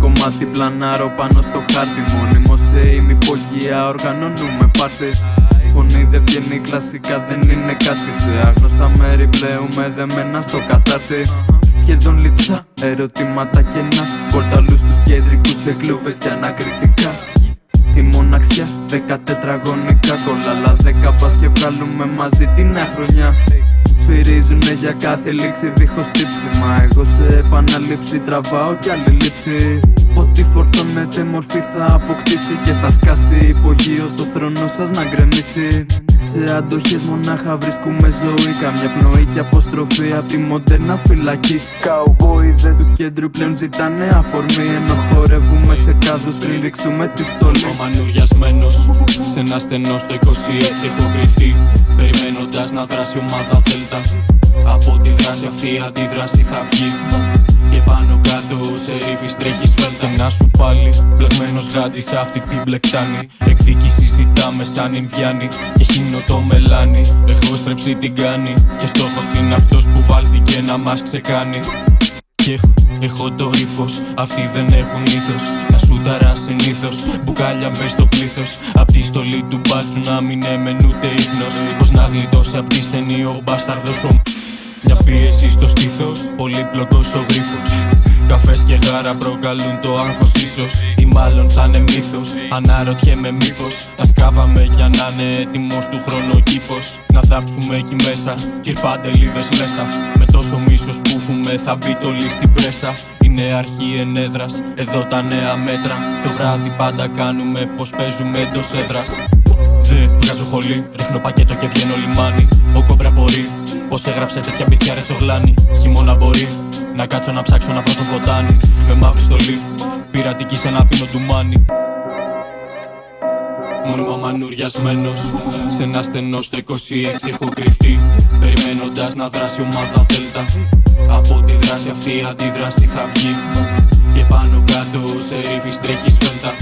κομμάτι πλανάρω πάνω στο χάρτη Μόνιμο σε ημυπογεία οργανώνουμε πάρτι. Φωνή δεν βγαίνει κλασικά δεν είναι κάτι Σε άγνωστα μέρη. Πλέουμε δεμένα στο κατάρτι. Σχεδόν λείψα, ερωτήματα κενά Πορταλούς στους κεντρικούς σε κλούβες και ανακριτικά. Η μοναξιά δέκα τετραγωνικά κολλάλα. Δέκα πας και βγάλουμε μαζί την χρονιά Σφυρίζουνε για κάθε λήξη δίχως τύψιμα. Εγώ σε επαναλήψη τραβάω κι άλλη λήψη. Ό,τι φορτώνεται μορφή θα αποκτήσει Και θα σκάσει. Υπογείο στο θρόνο σας να γκρεμίσει σε αντοχές μονάχα βρίσκουμε ζωή. Καμιά πνοή και αποστροφή απ' τη μοντέρνα φυλακή. Καουμπόιδες του κέντρου πλέον ζητάνε αφορμή. Ενώ χορεύουμε σε κάδους πριν ρίξουμε τη στολή. Είμαι μανουριασμένος σε ένα στενό στο 26 έχω κρυφτεί Περιμένοντας να δράσει ομάδα Δέλτα. Από τη δράση αυτή η αντίδραση θα βγει και πάνω κάτω σε ρίφης τρέχεις φέλτα Να σου πάλι μπλεγμένος γάντι σε αυτή την μπλεκτάνη Εκδίκηση ζητάμε σαν Ινδιάνη Και χύνω το μελάνι Έχω στρέψει την κάνει Και στόχος είναι αυτός που βάλθηκε να μας ξεκάνει και έχω, έχω το ύφος. Αυτοί δεν έχουν ήθος. Να σου ταρά συνήθως. Μπουκάλια μπε στο πλήθος. Απ' τη στολή του μπάτσου να μην έμενε ούτε ίχνο. Πώ να γλιτώσει απ' τη στενή ο μπάσταρδος ο μια πίεση στο στήθος, πολύπλοκος ο γρίφος. Καφές και γάρα προκαλούν το άγχος ίσως. Ή μάλλον θα είναι μύθος Αναρωτιέμαι μήπως. Τα σκάβαμε για να είναι έτοιμος του χρόνου ο κήπος Να θάψουμε εκεί μέσα Κυρπάντελίδες μέσα. Με τόσο μίσος που έχουμε θα μπει το λί στην πρέσα. Είναι αρχή ενέδρας Εδώ τα νέα μέτρα. Το βράδυ πάντα κάνουμε πως παίζουμε εντός έδρας. Τζε, βγάζω χολή, ρίχνω πακέτο και βγαίνω λιμάνι. Ο κόμπρα μπορεί, πως έγραψε τέτοια μπιτιά ρε τσογλάνι. Χειμώνα μπορεί, να κάτσω να ψάξω να βρω το φωτάνι. Με μαύρη στολή, πειρατική σε ένα πίνο του μάνι. Μόνιμα μανουριασμένος Σε ένα στενό στο 26 έχω κρυφτεί. Περιμένοντας να δράσει ομάδα Δέλτα. Από τη δράση αυτή η αντίδραση θα βγει. Και πάνω κάτω σε ρίφης τρέχεις φέλτα